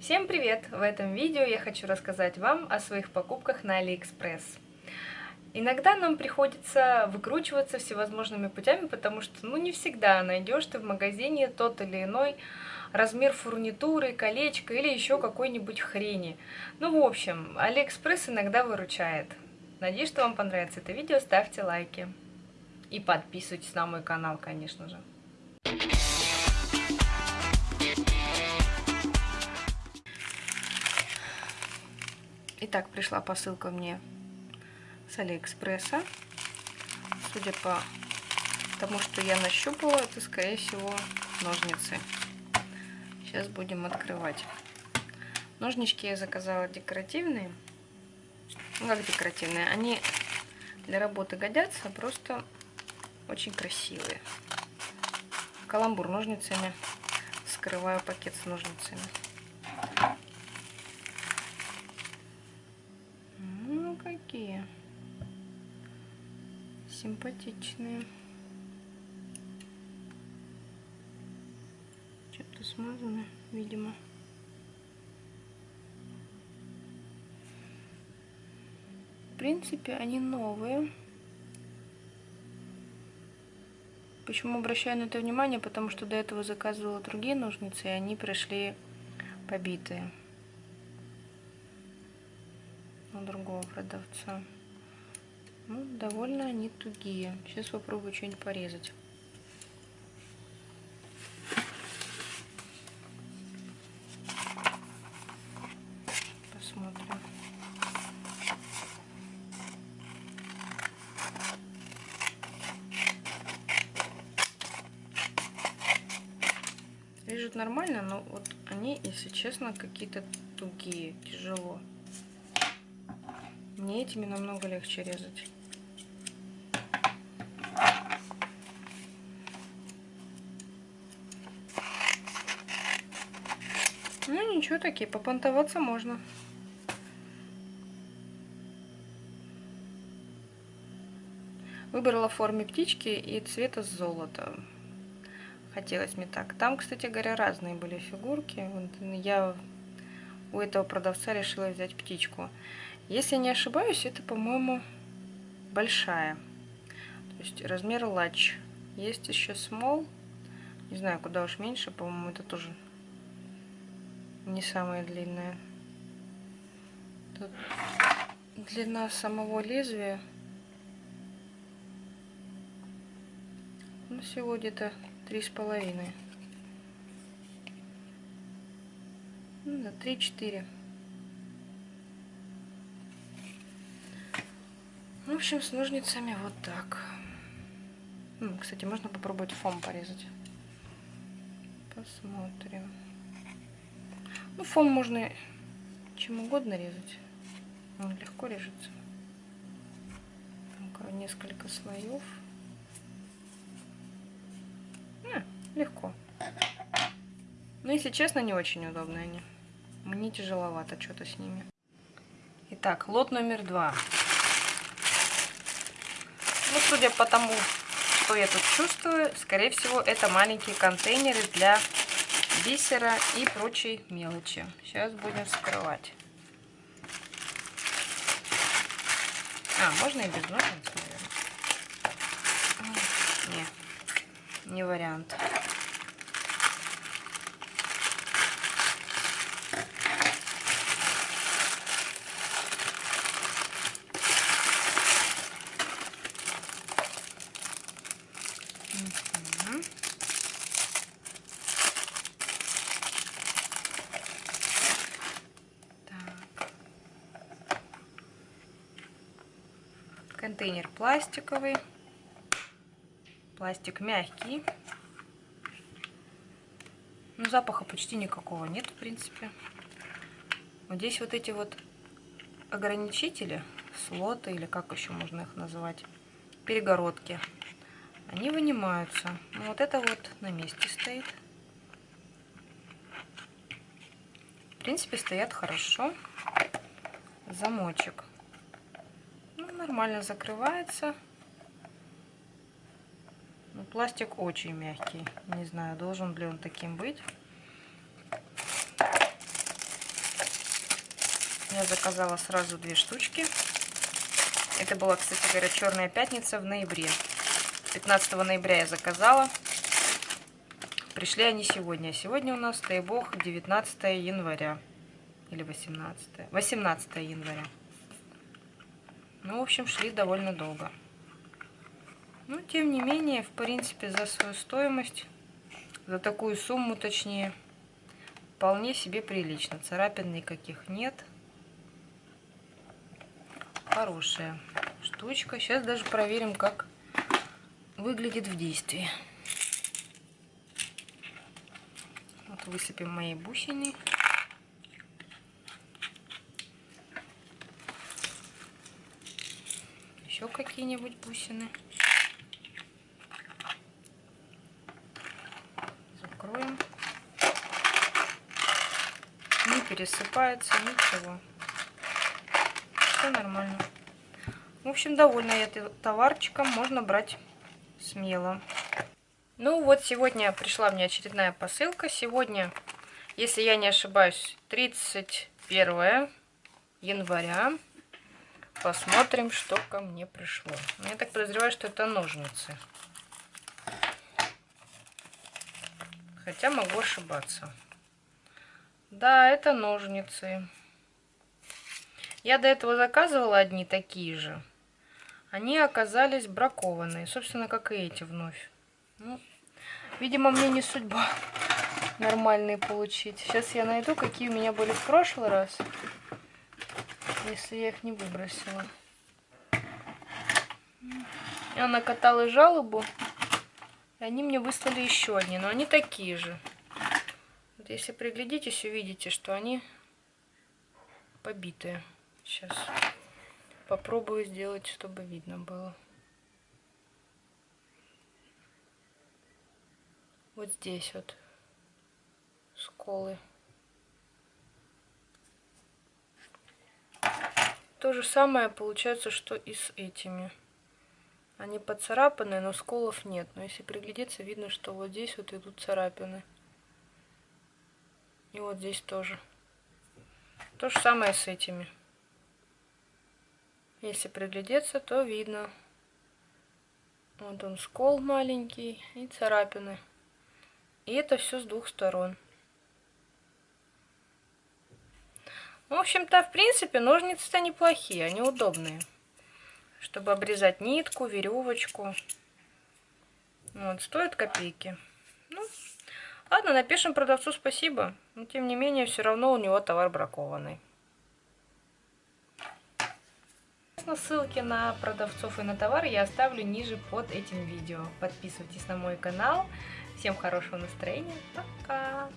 Всем привет! В этом видео я хочу рассказать вам о своих покупках на Алиэкспресс. Иногда нам приходится выкручиваться всевозможными путями, потому что ну, не всегда найдешь ты в магазине тот или иной размер фурнитуры, колечко или еще какой-нибудь хрени. Ну, в общем, Алиэкспресс иногда выручает. Надеюсь, что вам понравится это видео, ставьте лайки. И подписывайтесь на мой канал, конечно же. Итак, пришла посылка мне с Алиэкспресса. Судя по тому, что я нащупала, это, скорее всего, ножницы. Сейчас будем открывать. Ножнички я заказала декоративные. Ну, как декоративные? Они для работы годятся, просто очень красивые. Каламбур ножницами. Скрываю пакет с ножницами. Ну, какие симпатичные. Что-то смазано, видимо. В принципе, они новые. Почему обращаю на это внимание? Потому что до этого заказывала другие ножницы, и они пришли побитые. У другого продавца. Ну, довольно они тугие. Сейчас попробую что-нибудь порезать. Посмотрим. Режут нормально, но вот они, если честно, какие-то тугие, тяжело. Мне этими намного легче резать. Ну ничего, такие, попонтоваться можно. Выбрала в форме птички и цвета золота хотелось мне так. Там, кстати говоря, разные были фигурки. Я у этого продавца решила взять птичку. Если не ошибаюсь, это, по-моему, большая. То есть размер лач. Есть еще small. Не знаю, куда уж меньше. По-моему, это тоже не самая длинная. Тут длина самого лезвия. Ну, всего где-то три с половиной. Ну, три-четыре. В общем, с ножницами вот так. Кстати, можно попробовать фом порезать. Посмотрим. Ну, фом можно чем угодно резать. Он легко режется. Несколько слоев. Легко. Но, если честно, не очень удобные они. Мне тяжеловато что-то с ними. Итак, лот номер два. Ну, судя по тому, что я тут чувствую, скорее всего, это маленькие контейнеры для бисера и прочей мелочи. Сейчас будем вскрывать. А, можно и без ножниц, наверное. Не, не вариант. Контейнер пластиковый. Пластик мягкий. Ну, запаха почти никакого нет, в принципе. Вот здесь вот эти вот ограничители, слоты, или как еще можно их называть, перегородки, они вынимаются. Ну, вот это вот на месте стоит. В принципе, стоят хорошо. Замочек нормально закрывается. Но пластик очень мягкий. Не знаю, должен ли он таким быть. Я заказала сразу две штучки. Это была, кстати говоря, черная пятница в ноябре. 15 ноября я заказала. Пришли они сегодня. Сегодня у нас, дай бог, 19 января. Или 18. 18 января. Ну, в общем, шли довольно долго. Но, ну, тем не менее, в принципе, за свою стоимость, за такую сумму, точнее, вполне себе прилично. Царапин никаких нет. Хорошая штучка. Сейчас даже проверим, как выглядит в действии. Вот высыпем мои бусины. Еще какие-нибудь бусины. Закроем. Не пересыпается ничего. Все нормально. В общем, довольна я товарчиком. Можно брать смело. Ну вот, сегодня пришла мне очередная посылка. Сегодня, если я не ошибаюсь, 31 января. Посмотрим, что ко мне пришло. Я так подозреваю, что это ножницы. Хотя могу ошибаться. Да, это ножницы. Я до этого заказывала одни такие же. Они оказались бракованные. Собственно, как и эти вновь. Ну, видимо, мне не судьба нормальные получить. Сейчас я найду, какие у меня были в прошлый раз если я их не выбросила. Я накатала жалобу, и они мне выслали еще одни, но они такие же. Вот если приглядитесь, увидите, что они побитые. Сейчас попробую сделать, чтобы видно было. Вот здесь вот сколы. То же самое получается, что и с этими. Они поцарапаны, но сколов нет. Но если приглядеться, видно, что вот здесь вот идут царапины. И вот здесь тоже. То же самое с этими. Если приглядеться, то видно. Вот он скол маленький и царапины. И это все с двух сторон. В общем-то, в принципе, ножницы-то неплохие, они удобные. Чтобы обрезать нитку, веревочку. Вот, стоят копейки. Ну, ладно, напишем продавцу спасибо. Но, тем не менее, все равно у него товар бракованный. Ссылки на продавцов и на товар я оставлю ниже под этим видео. Подписывайтесь на мой канал. Всем хорошего настроения. Пока!